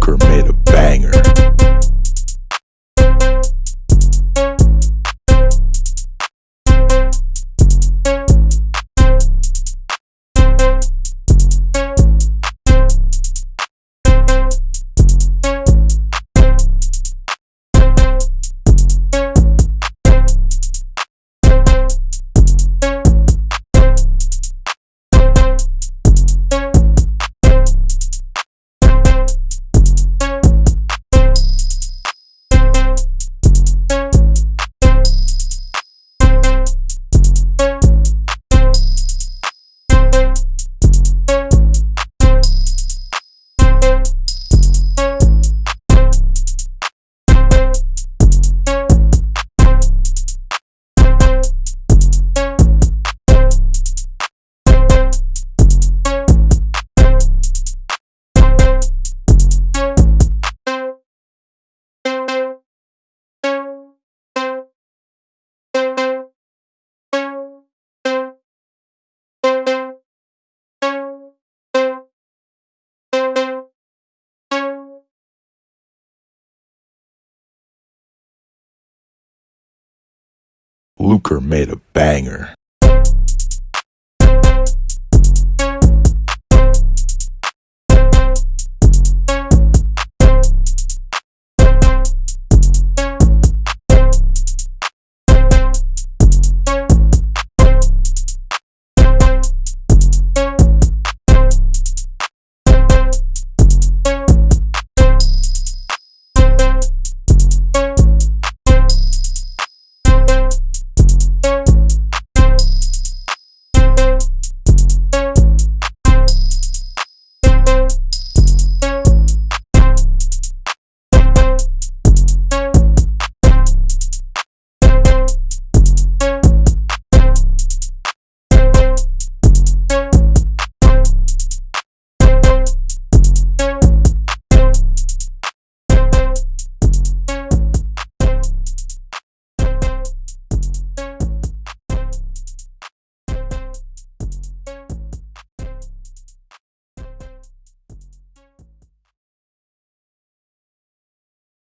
Luker made a Luker made a banger.